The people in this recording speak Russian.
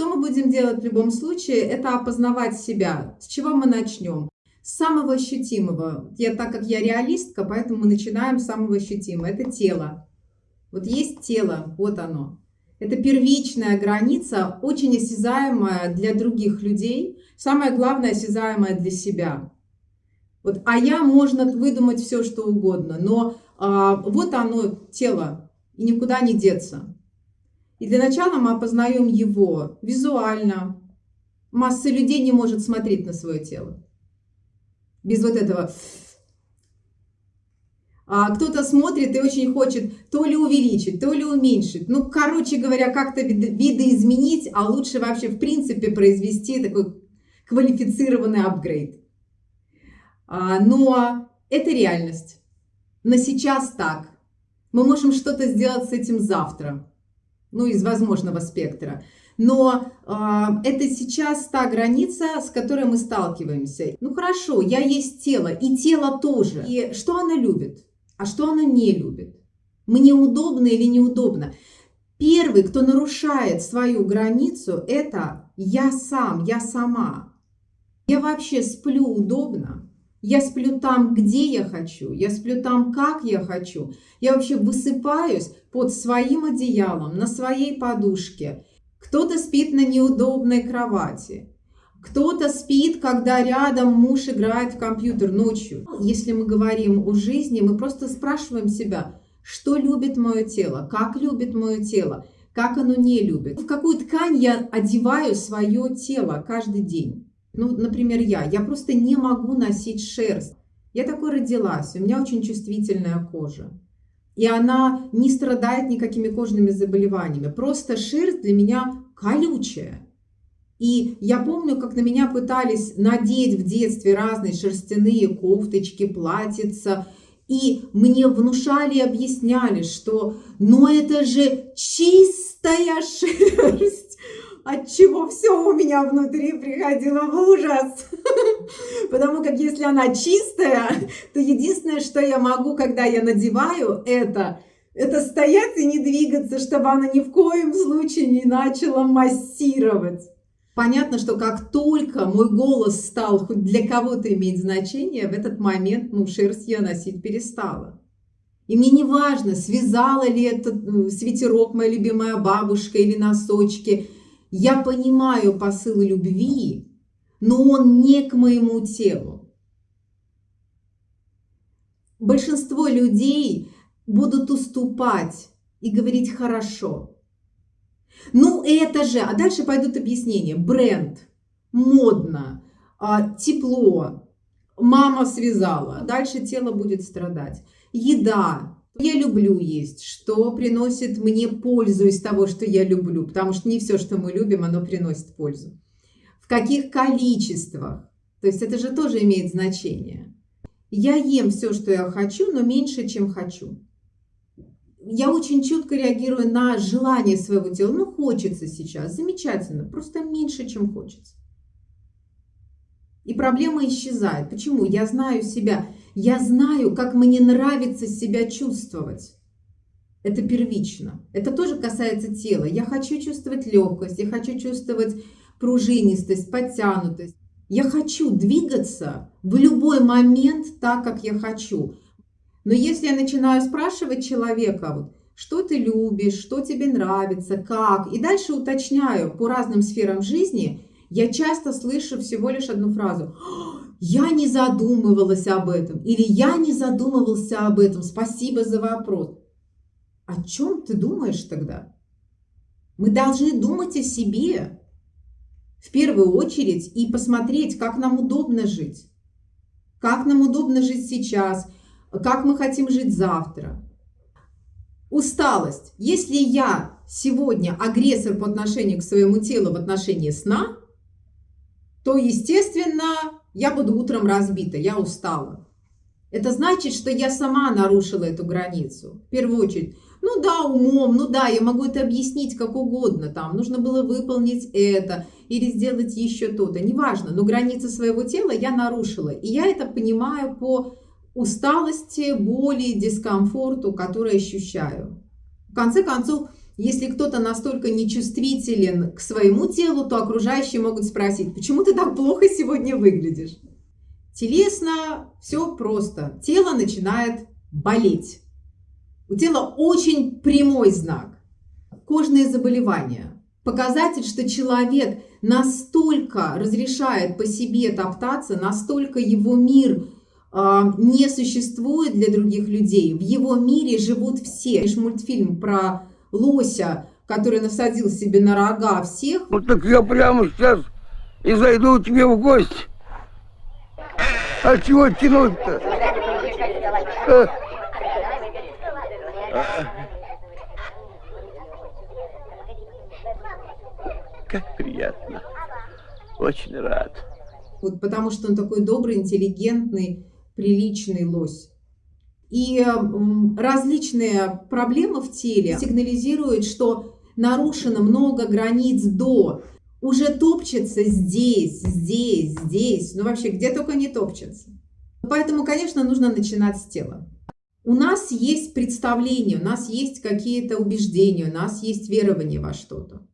Что мы будем делать в любом случае? Это опознавать себя. С чего мы начнем? С самого ощутимого. Я, так как я реалистка, поэтому мы начинаем с самого ощутимого. Это тело. Вот есть тело, вот оно. Это первичная граница, очень осязаемая для других людей. Самое главное, осязаемая для себя. Вот, а я можно выдумать все, что угодно, но а, вот оно, тело, и никуда не деться. И для начала мы опознаем его визуально. Масса людей не может смотреть на свое тело. Без вот этого. А кто-то смотрит и очень хочет то ли увеличить, то ли уменьшить. Ну, короче говоря, как-то видоизменить, а лучше вообще в принципе произвести такой квалифицированный апгрейд. А, но это реальность. На сейчас так. Мы можем что-то сделать с этим завтра. Ну, из возможного спектра. Но э, это сейчас та граница, с которой мы сталкиваемся. Ну хорошо, я есть тело, и тело тоже. И что оно любит, а что оно не любит? Мне удобно или неудобно? Первый, кто нарушает свою границу, это я сам, я сама. Я вообще сплю удобно, я сплю там, где я хочу, я сплю там, как я хочу. Я вообще высыпаюсь под своим одеялом, на своей подушке. Кто-то спит на неудобной кровати. Кто-то спит, когда рядом муж играет в компьютер ночью. Если мы говорим о жизни, мы просто спрашиваем себя, что любит мое тело, как любит мое тело, как оно не любит. В какую ткань я одеваю свое тело каждый день. Ну, например, я. Я просто не могу носить шерсть. Я такой родилась, у меня очень чувствительная кожа. И она не страдает никакими кожными заболеваниями. Просто шерсть для меня колючая. И я помню, как на меня пытались надеть в детстве разные шерстяные кофточки, платьица. И мне внушали и объясняли, что ну это же чистая шерсть от чего все у меня внутри приходило в ужас. Потому как если она чистая, то единственное, что я могу, когда я надеваю это, это стоять и не двигаться, чтобы она ни в коем случае не начала массировать. Понятно, что как только мой голос стал хоть для кого-то иметь значение, в этот момент ну, шерсть я носить перестала. И мне не важно, связала ли этот э, свитерок моя любимая бабушка или носочки – я понимаю посыл любви, но он не к моему телу. Большинство людей будут уступать и говорить хорошо. Ну это же, а дальше пойдут объяснения. Бренд, модно, а, тепло, мама связала, дальше тело будет страдать. Еда, я люблю есть, что приносит мне пользу из того, что я люблю, потому что не все, что мы любим, оно приносит пользу. В каких количествах, то есть это же тоже имеет значение. Я ем все, что я хочу, но меньше, чем хочу. Я очень чутко реагирую на желание своего тела. Ну, хочется сейчас, замечательно, просто меньше, чем хочется. И проблема исчезает. Почему? Я знаю себя. Я знаю, как мне нравится себя чувствовать. Это первично. Это тоже касается тела. Я хочу чувствовать легкость, я хочу чувствовать пружинистость, подтянутость. Я хочу двигаться в любой момент так, как я хочу. Но если я начинаю спрашивать человека, вот, что ты любишь, что тебе нравится, как, и дальше уточняю по разным сферам жизни, я часто слышу всего лишь одну фразу я не задумывалась об этом, или я не задумывался об этом, спасибо за вопрос. О чем ты думаешь тогда? Мы должны думать о себе в первую очередь и посмотреть, как нам удобно жить. Как нам удобно жить сейчас, как мы хотим жить завтра. Усталость. Если я сегодня агрессор по отношению к своему телу в отношении сна, то, естественно, я буду утром разбита, я устала. Это значит, что я сама нарушила эту границу. В первую очередь, ну да, умом, ну да, я могу это объяснить как угодно. Там нужно было выполнить это или сделать еще то-то. Неважно, но границы своего тела я нарушила. И я это понимаю по усталости, боли, дискомфорту, который ощущаю. В конце концов, Если кто-то настолько нечувствителен к своему телу, то окружающие могут спросить, почему ты так плохо сегодня выглядишь? Телесно все просто. Тело начинает болеть. У тела очень прямой знак. Кожные заболевания. Показатель, что человек настолько разрешает по себе топтаться, настолько его мир э, не существует для других людей. В его мире живут все. Лишь мультфильм про лося, который насадил себе на рога всех. Вот так я прямо сейчас и зайду к тебе в гости. А чего тянуть-то? А? Как приятно. Очень рад. Вот потому что он такой добрый, интеллигентный, приличный лось. И различные проблемы в теле сигнализируют, что нарушено много границ до. Уже топчется здесь, здесь, здесь. Ну вообще, где только не топчется. Поэтому, конечно, нужно начинать с тела. У нас есть представление, у нас есть какие-то убеждения, у нас есть верование во что-то.